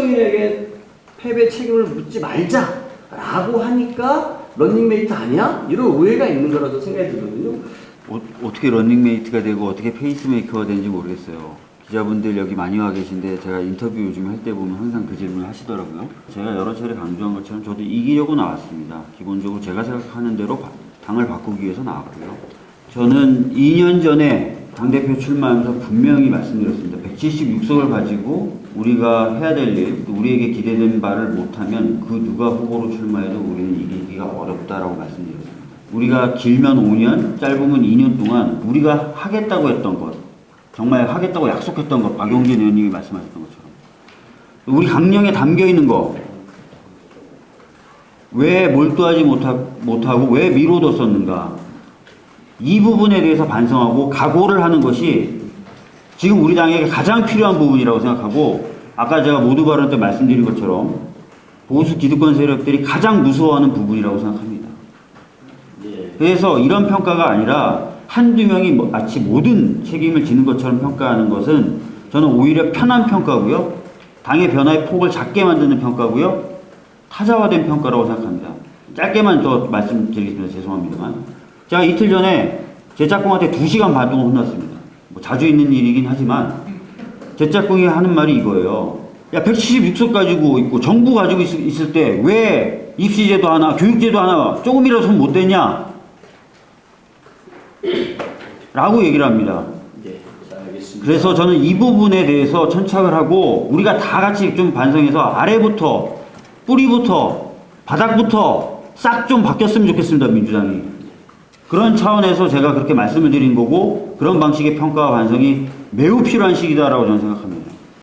박성민에게 패배 책임을 묻지 말자라고 하니까 런닝메이트 아니야? 이런 오해가 있는 거라고 생각이 들거든요. 어, 어떻게 런닝메이트가 되고 어떻게 페이스메이커가 되는지 모르겠어요. 기자분들 여기 많이 와 계신데 제가 인터뷰 요즘 할 때 보면 항상 그 질문을 하시더라고요. 제가 여러 차례 강조한 것처럼 저도 이기려고 나왔습니다. 기본적으로 제가 생각하는 대로 바- 당을 바꾸기 위해서 나왔고요. 저는 2년 전에 당대표 출마하면서 분명히 말씀드렸습니다. 176석을 가지고 우리가 해야 될 일, 또 우리에게 기대된 바를 못하면 그 누가 후보로 출마해도 우리는 이기기가 어렵다라고 말씀드렸습니다. 우리가 길면 5년, 짧으면 2년 동안 우리가 하겠다고 했던 것, 정말 하겠다고 약속했던 것, 박용진 의원님이 말씀하셨던 것처럼 우리 강령에 담겨 있는 거, 왜 몰두하지 못하, 못하고 왜 미뤄뒀었는가, 이 부분에 대해서 반성하고 각오를 하는 것이 지금 우리 당에게 가장 필요한 부분이라고 생각하고 아까 제가 모두 발언 때 말씀드린 것처럼 보수 기득권 세력들이 가장 무서워하는 부분이라고 생각합니다. 그래서 이런 평가가 아니라 한두 명이 뭐- 마치 모든 책임을 지는 것처럼 평가하는 것은 저는 오히려 편한 평가고요. 당의 변화의 폭을 작게 만드는 평가고요. 타자화된 평가라고 생각합니다. 짧게만 더 말씀드리겠습니다. 죄송합니다만. 제가 이틀 전에 제 짝꿍한테 2시간 반 동안 혼났습니다. 뭐 자주 있는 일이긴 하지만 제 짝꿍이 하는 말이 이거예요. 야, 176석 가지고 있고 정부 가지고 있, 을 때 왜 입시제도 하나, 교육제도 하나 조금이라도 손못 대냐? 라고 얘기를 합니다. 네. 그래서 저는 이 부분에 대해서 천착을 하고 우리가 다 같이 좀 반성해서 아래부터 뿌리부터 바닥부터 싹 좀 바뀌었으면 좋겠습니다 민주당이 그런 차원에서 제가 그렇게 말씀을 드린 거고 그런 방식의 평가와 반성이 매우 필요한 시기다라고 저는 생각합니다.